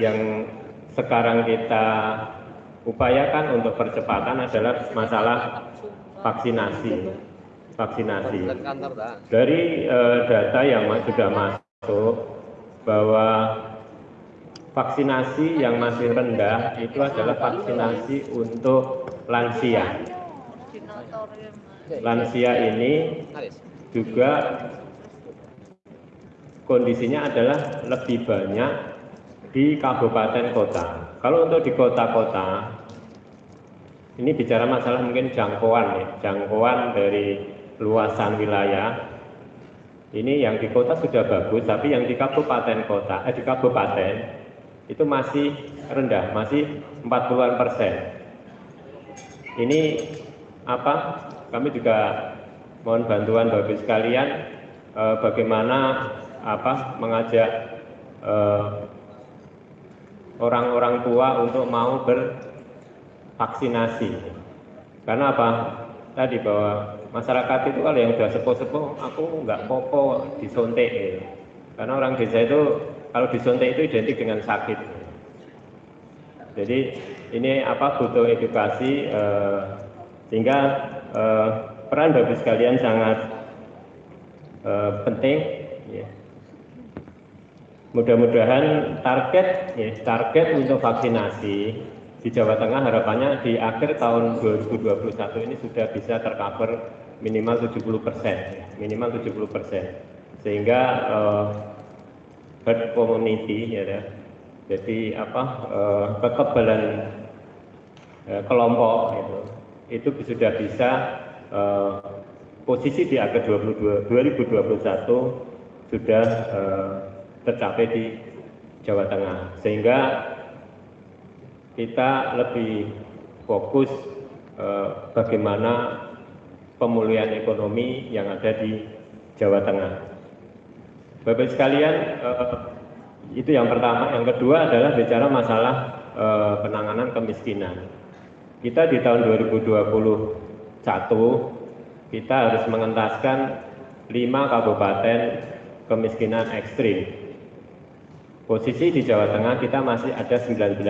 yang sekarang kita upayakan untuk percepatan adalah masalah vaksinasi vaksinasi. Dari uh, data yang sudah masuk bahwa vaksinasi yang masih rendah itu adalah vaksinasi untuk lansia. Lansia ini juga kondisinya adalah lebih banyak di kabupaten kota. Kalau untuk di kota-kota, ini bicara masalah mungkin jangkauan ya, jangkauan dari luasan wilayah ini yang di kota sudah bagus, tapi yang di kabupaten kota, eh, di kabupaten itu masih rendah, masih 40-an persen. Ini apa? Kami juga mohon bantuan Bapak sekalian eh, bagaimana apa mengajak eh, orang-orang tua untuk mau bervaksinasi. Karena apa? Tadi bahwa masyarakat itu kalau yang sudah sepuh-sepuh aku nggak popo disontek ya. karena orang desa itu kalau disontek itu identik dengan sakit jadi ini apa butuh edukasi eh, sehingga eh, peran bagi sekalian sangat eh, penting. Mudah-mudahan target ya, target untuk vaksinasi di Jawa Tengah harapannya di akhir tahun 2021 ini sudah bisa tercover minimal 70 persen, minimal 70 persen, sehingga uh, herd community ya, ya. jadi apa uh, kekebalan uh, kelompok itu itu sudah bisa uh, posisi di akhir 22, 2021 sudah uh, tercapai di Jawa Tengah sehingga kita lebih fokus uh, bagaimana pemulihan ekonomi yang ada di Jawa Tengah. Bapak sekalian, eh, itu yang pertama. Yang kedua adalah bicara masalah eh, penanganan kemiskinan. Kita di tahun 2021 kita harus mengentaskan lima kabupaten kemiskinan ekstrim. Posisi di Jawa Tengah kita masih ada 19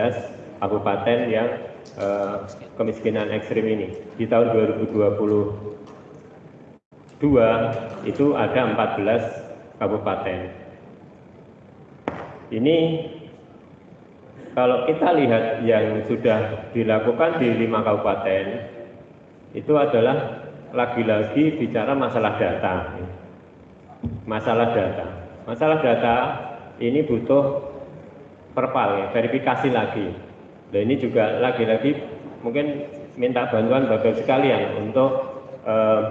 kabupaten yang eh, kemiskinan ekstrim ini. Di tahun 2020 dua itu ada 14 kabupaten. Ini kalau kita lihat yang sudah dilakukan di lima kabupaten itu adalah lagi-lagi bicara masalah data. Masalah data. Masalah data ini butuh perpal ya, verifikasi lagi. Dan ini juga lagi-lagi mungkin minta bantuan bapak sekalian untuk eh,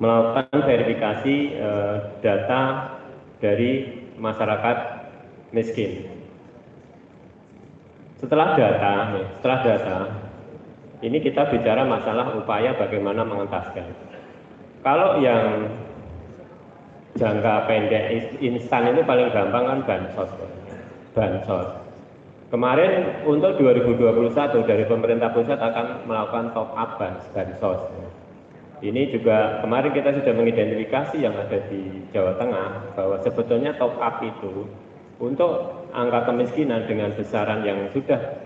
melakukan verifikasi eh, data dari masyarakat miskin. Setelah data, setelah data, Ini kita bicara masalah upaya bagaimana mengentaskan. Kalau yang jangka pendek instan itu paling gampang kan bansos. Bansos. Kemarin untuk 2021 dari pemerintah pusat akan melakukan top up bansos. Ini juga kemarin kita sudah mengidentifikasi yang ada di Jawa Tengah bahwa sebetulnya top up itu untuk angka kemiskinan dengan besaran yang sudah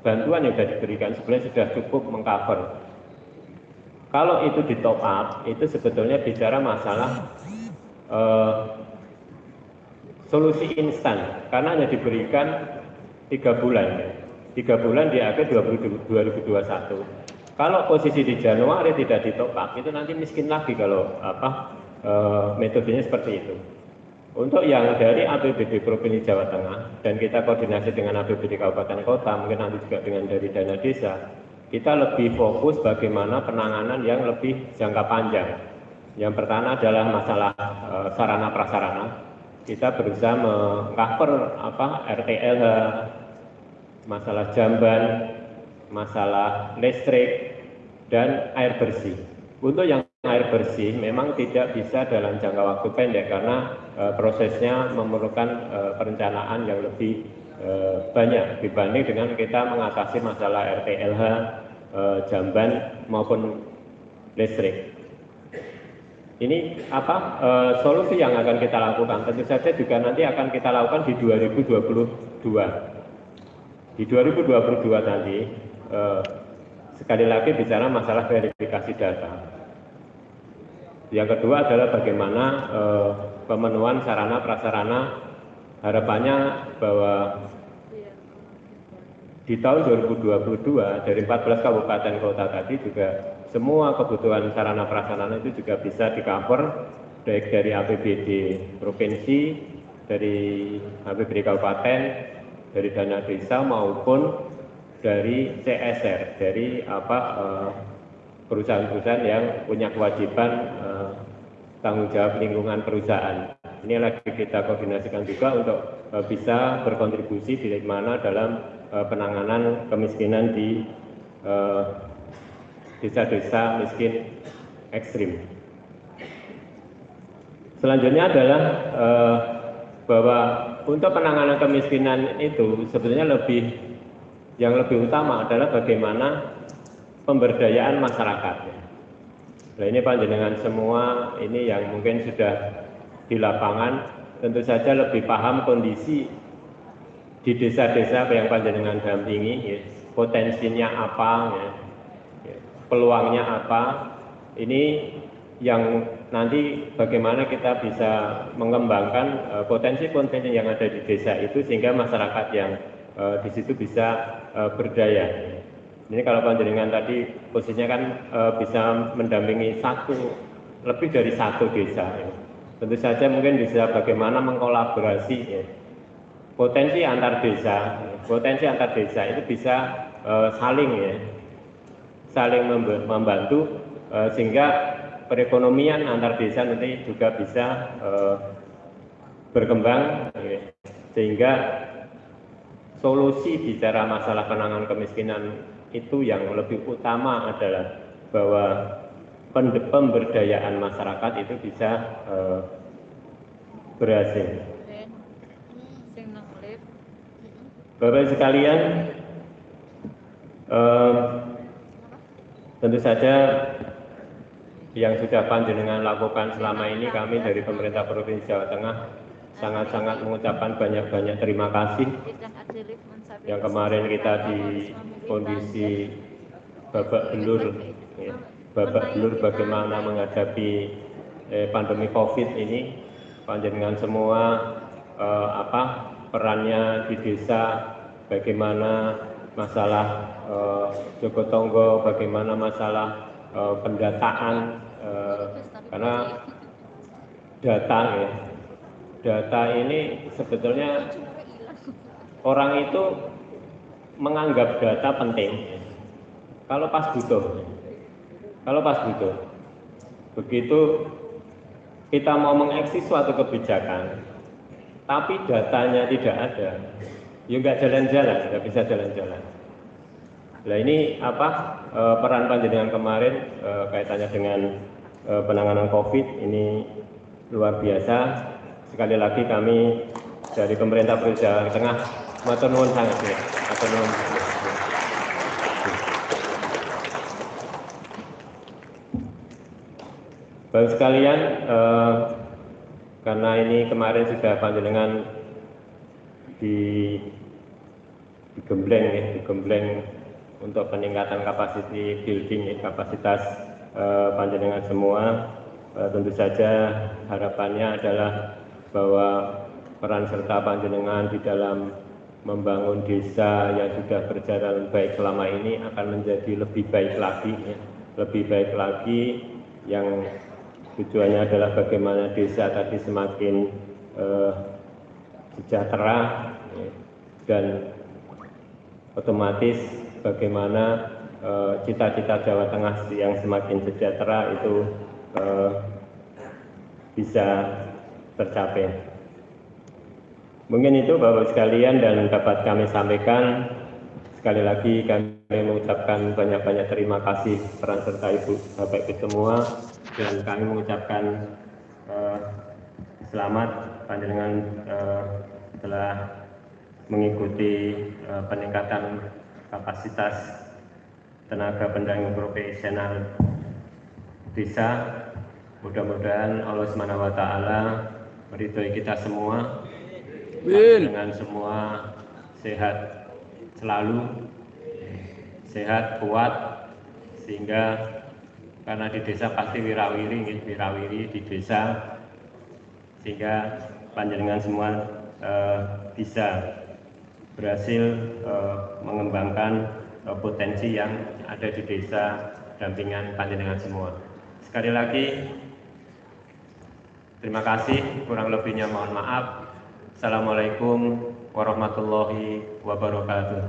bantuan yang sudah diberikan sebenarnya sudah cukup mengcover. Kalau itu di top up, itu sebetulnya bicara masalah eh, solusi instan karena hanya diberikan tiga bulan, tiga bulan di akhir 2021 kalau posisi di Januari tidak ditopang, itu nanti miskin lagi kalau apa e, metodenya seperti itu. Untuk yang dari APBD Provinsi Jawa Tengah dan kita koordinasi dengan APBD Kabupaten Kota, mungkin nanti juga dengan dari dana desa, kita lebih fokus bagaimana penanganan yang lebih jangka panjang. Yang pertama adalah masalah e, sarana prasarana. Kita berusaha mengcover apa RTL, masalah jamban, masalah listrik dan air bersih. Untuk yang air bersih memang tidak bisa dalam jangka waktu pendek karena e, prosesnya memerlukan e, perencanaan yang lebih e, banyak dibanding dengan kita mengatasi masalah RTLH, e, jamban maupun listrik. Ini apa e, solusi yang akan kita lakukan? Tentu saja juga nanti akan kita lakukan di 2022. Di 2022 nanti eh, sekali lagi bicara masalah verifikasi data. Yang kedua adalah bagaimana eh, pemenuhan sarana prasarana harapannya bahwa di tahun 2022 dari 14 kabupaten kota tadi juga semua kebutuhan sarana prasarana itu juga bisa di cover baik dari APBD provinsi, dari APBD kabupaten, dari dana desa maupun dari CSR, dari apa eh, perusahaan-perusahaan yang punya kewajiban eh, tanggung jawab lingkungan perusahaan. Ini lagi kita koordinasikan juga untuk eh, bisa berkontribusi di mana dalam penanganan kemiskinan di desa-desa miskin ekstrim. Selanjutnya adalah bahwa untuk penanganan kemiskinan itu sebetulnya lebih yang lebih utama adalah bagaimana pemberdayaan masyarakat. Nah ini panjenengan semua ini yang mungkin sudah di lapangan tentu saja lebih paham kondisi di desa-desa yang panjenengan dampingi, ya, potensinya apa, ya, peluangnya apa. Ini yang nanti bagaimana kita bisa mengembangkan eh, potensi-potensi yang ada di desa itu sehingga masyarakat yang uh, di situ bisa uh, berdaya. Ini kalau panjenengan tadi posisinya kan bisa mendampingi satu lebih dari satu desa. Tentu saja mungkin bisa bagaimana mengkolaborasi ya. potensi antar desa, potensi antar desa itu bisa saling ya, saling membantu uh, sehingga perekonomian antar desa nanti juga bisa uh, berkembang ya. sehingga solusi bicara masalah penanganan kemiskinan itu yang lebih utama adalah bahwa pemberdayaan masyarakat itu bisa uh, berhasil. Bapak sekalian, uh, tentu saja yang sudah panjenengan lakukan selama ini kami dari pemerintah Provinsi Jawa Tengah sangat-sangat mengucapkan banyak-banyak terima kasih. Yang kemarin kita di kondisi babak belur ya, babak belur bagaimana menghadapi eh, pandemi covid ini. Panjenengan semua eh, apa perannya di desa bagaimana masalah eh, Joko Tonggo bagaimana masalah eh, pendataan eh, karena data ya data ini sebetulnya orang itu menganggap data penting kalau pas butuh. Kalau pas butuh. Begitu kita mau mengeksis suatu kebijakan, tapi datanya tidak ada, ya nggak jalan-jalan, nggak bisa jalan-jalan. Nah ini apa eh, peran panjenengan kemarin eh, kaitannya dengan eh, penanganan COVID ini luar biasa. Sekali lagi kami dari pemerintah Provinsi Tengah matur sangat ya. Matur. Bapak sekalian, eh, karena ini kemarin sudah panjenengan di digembleng ya, digembleng untuk peningkatan kapasiti building ya, kapasitas eh, panjenengan semua. Eh, tentu saja harapannya adalah bahwa peran serta panjenengan di dalam membangun desa yang sudah berjalan baik selama ini akan menjadi lebih baik lagi, ya. lebih baik lagi yang tujuannya adalah bagaimana desa tadi semakin eh, sejahtera ya, dan otomatis bagaimana eh, cita-cita Jawa Tengah yang semakin sejahtera itu eh, bisa tercapai. Mungkin itu Bapak sekalian dan dapat kami sampaikan. Sekali lagi kami mengucapkan banyak-banyak terima kasih peran serta Ibu Bapak Ibu semua dan kami mengucapkan eh, selamat panjenengan eh, telah mengikuti eh, peningkatan kapasitas tenaga pendamping profesional desa. Mudah-mudahan Allah Subhanahu wa taala meridhoi kita semua dengan semua sehat selalu, sehat, kuat, sehingga karena di desa pasti wirawiri, wirawiri di desa, sehingga panjenengan semua eh, bisa berhasil eh, mengembangkan eh, potensi yang ada di desa dampingan panjenengan semua. Sekali lagi, terima kasih, kurang lebihnya mohon maaf. Assalamualaikum warahmatullahi wabarakatuh.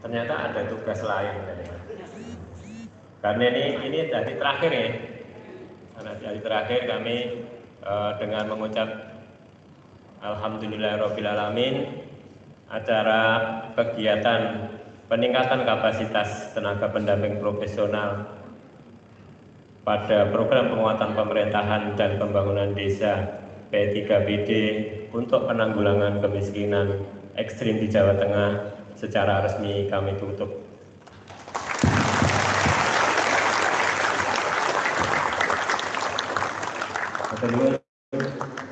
Ternyata ada tugas lain. Karena ini ini dari terakhir ya. Karena dari terakhir kami eh, dengan mengucap Alhamdulillahirrahmanirrahim acara kegiatan peningkatan kapasitas tenaga pendamping profesional pada program penguatan pemerintahan dan pembangunan desa P3BD untuk penanggulangan kemiskinan ekstrim di Jawa Tengah secara resmi kami tutup.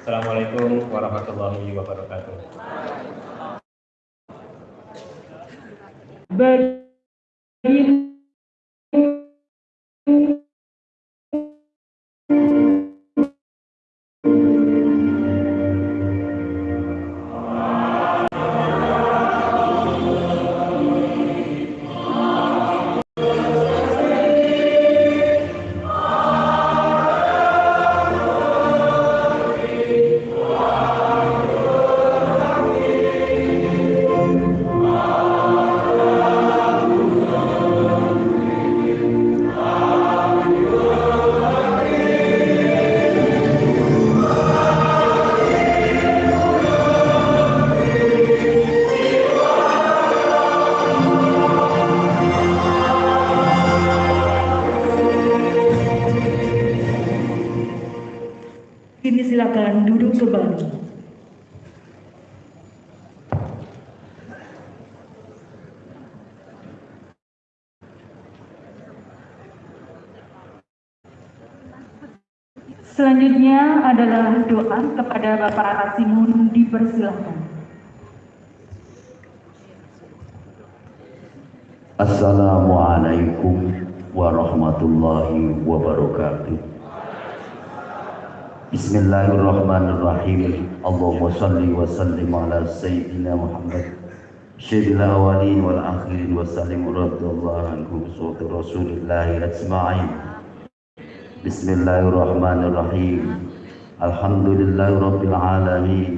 Assalamualaikum warahmatullahi wabarakatuh.
Bagi kepada Bapak Rasimun dipersilakan.
Assalamualaikum warahmatullahi wabarakatuh. Bismillahirrahmanirrahim. Allahumma salli wa sallim ala sayyidina Muhammad. Sayyidil awalin wal akhirin wa sallim radhiyallahu anhu suatu Rasulillah ajma'in. Bismillahirrahmanirrahim. Alhamdulillahi rabbil alamin.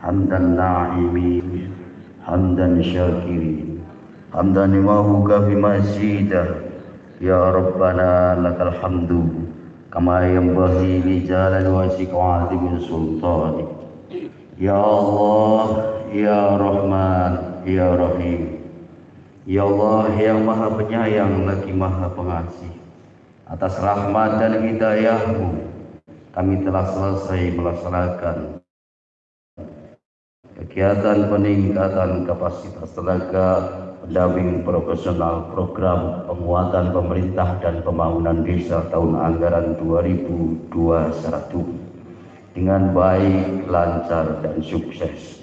Hamdan na'imin. Hamdan syakirin. حمدا لما في مزيدا يا ربنا لك الحمد كما ينبغي لجلال وجهك وعظيم سلطانك يا الله يا رحمن يا رحيم Ya Allah yang maha penyayang lagi maha pengasih Atas rahmat dan hidayahmu kami telah selesai melaksanakan Kegiatan peningkatan kapasitas tenaga pendamping profesional program penguatan pemerintah dan pembangunan desa tahun anggaran 2021 dengan baik, lancar, dan sukses.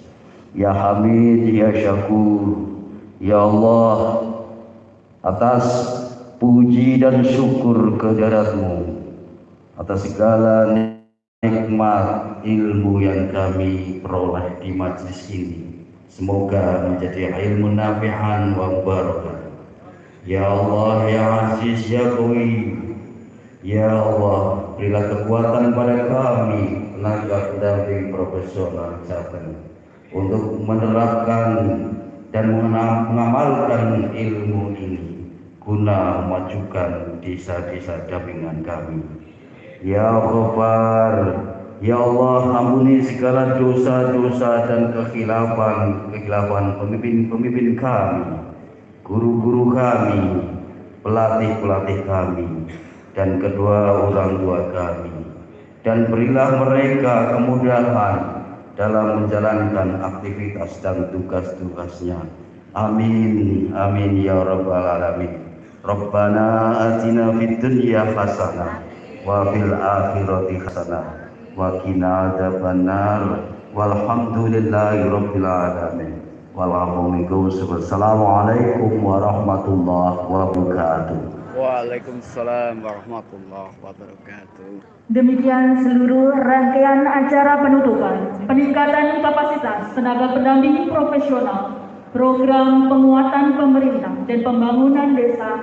Ya Hamid, Ya Syakur, Ya Allah, atas puji dan syukur kehadiratmu, atas segala nikmat ilmu yang kami peroleh di majlis ini. Semoga menjadi ilmu nafi'an wa barakah. Ya Allah, Ya Aziz, Ya Qawi, Ya Allah, berilah kekuatan pada kami, tenaga pendamping profesional Jateng, untuk menerapkan dan mengamalkan ilmu ini guna memajukan desa-desa dampingan kami. Ya Ghaffar, Ya Allah ampuni segala dosa-dosa dan kekhilafan kekhilafan pemimpin-pemimpin kami, guru-guru kami, pelatih-pelatih kami, dan kedua orang tua kami. Dan berilah mereka kemudahan dalam menjalankan aktivitas dan tugas-tugasnya. Amin, amin ya rabbal alamin. Rabbana atina fid dunya hasanah wa fil akhirati hasanah wa qina adzabannar walhamdulillahi rabbil alamin. Wassalamualaikum warahmatullahi wabarakatuh.
Waalaikumsalam warahmatullahi wabarakatuh.
Demikian seluruh rangkaian acara penutupan peningkatan kapasitas tenaga pendamping profesional program penguatan pemerintah dan pembangunan desa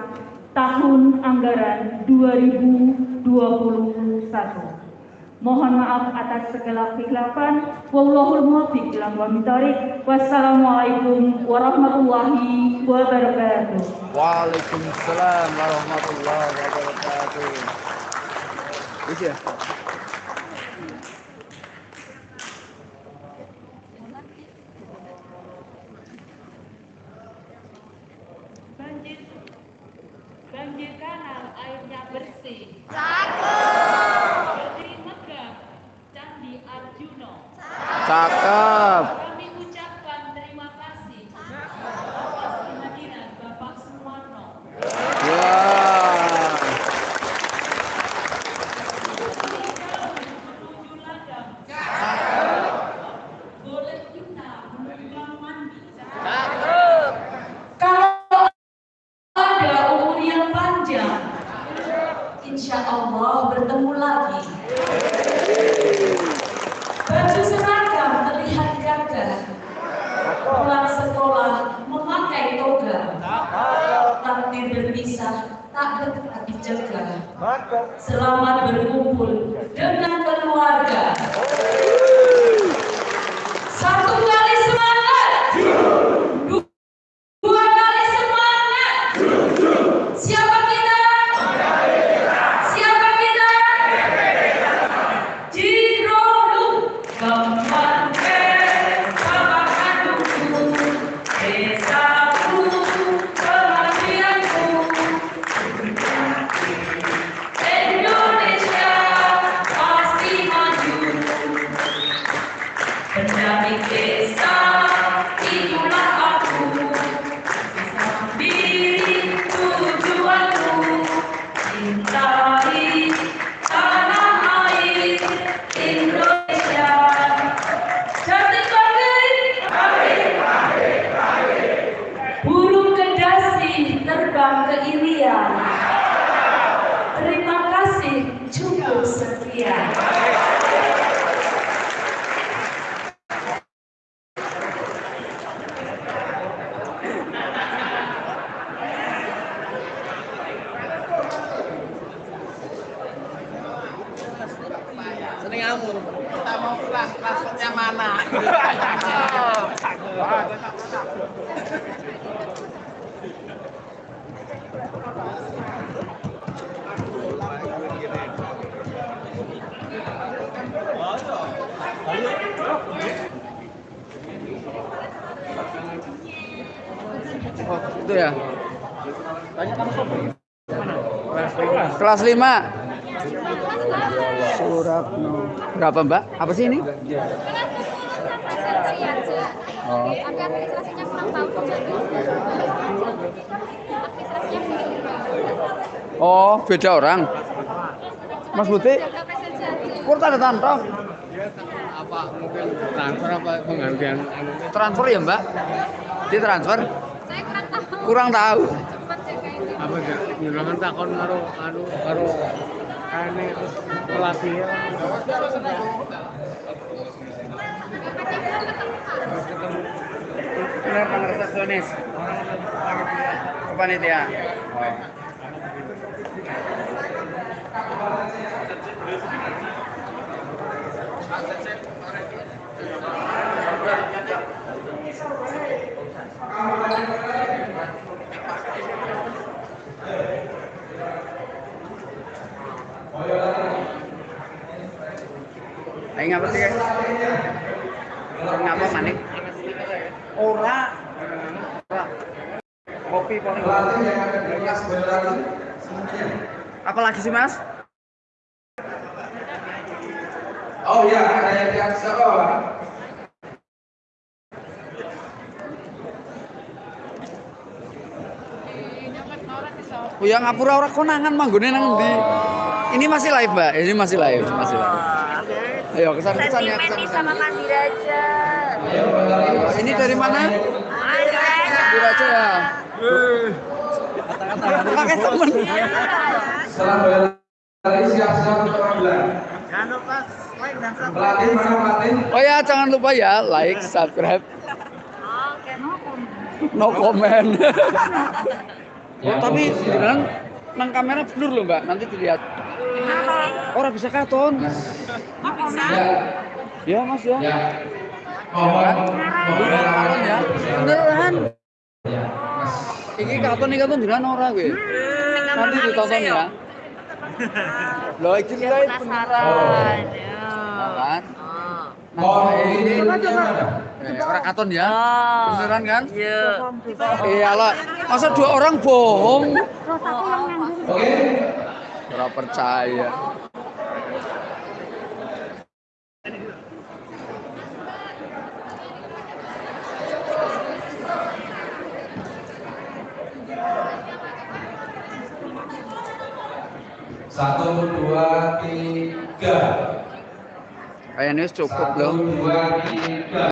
tahun anggaran 2021. Mohon maaf atas segala kekhilafan. Wallahul muwaffiq ila Wassalamualaikum warahmatullahi wabarakatuh.
Waalaikumsalam warahmatullahi wabarakatuh. Bisa.
Banjir, banjir kanal airnya bersih.
Cakep.
Kami ucapkan
감사합니다. 5. Suratno. Berapa, Mbak? Apa sih ini? Oh. Oh, beda orang. Mas Buti, kur tanda tanto.
Apa mungkin transfer apa penggantian?
Transfer ya, Mbak? Di transfer?
Saya kurang tahu.
Kurang tahu.
Nyulangan takon karo anu karo ane pelatih.
Panitia. Oh. Ayo ngapa sih, guys? Ngapa manik? Ora. Kopi paling Apa lagi sih, Mas?
Oh ya, ada yang di atas apa, Pak?
Oh ya ngapura ora konangan manggone nang ndi? Ini masih live, Mbak. Ini masih live, masih live. Ayo kesan kesan ya kesan kesan.
sama Mandi Raja.
Oh, ini dari mana? Dari Raja ya. Pakai temen.
Berlari siap-siap untuk pengambilan. Pelatih mana pelatih?
Oh ya jangan lupa ya like, subscribe. No comment. oh, tapi beneran nang kamera blur loh mbak, nanti dilihat. Orang bisa katon. Ya mas ya.
Ya. Mohon, mohon
Katon ya. Beneran. Iki katon nih katon beneran ora gue. Nanti ditonton ya. Loh iki live beneran. Ya
mohon ini
Eh, orang katon ya? Beneran kan? Iya. Iya lah. Masa dua orang bohong?
Oke.
Ora percaya.
Satu, dua, tiga.
Kayaknya cukup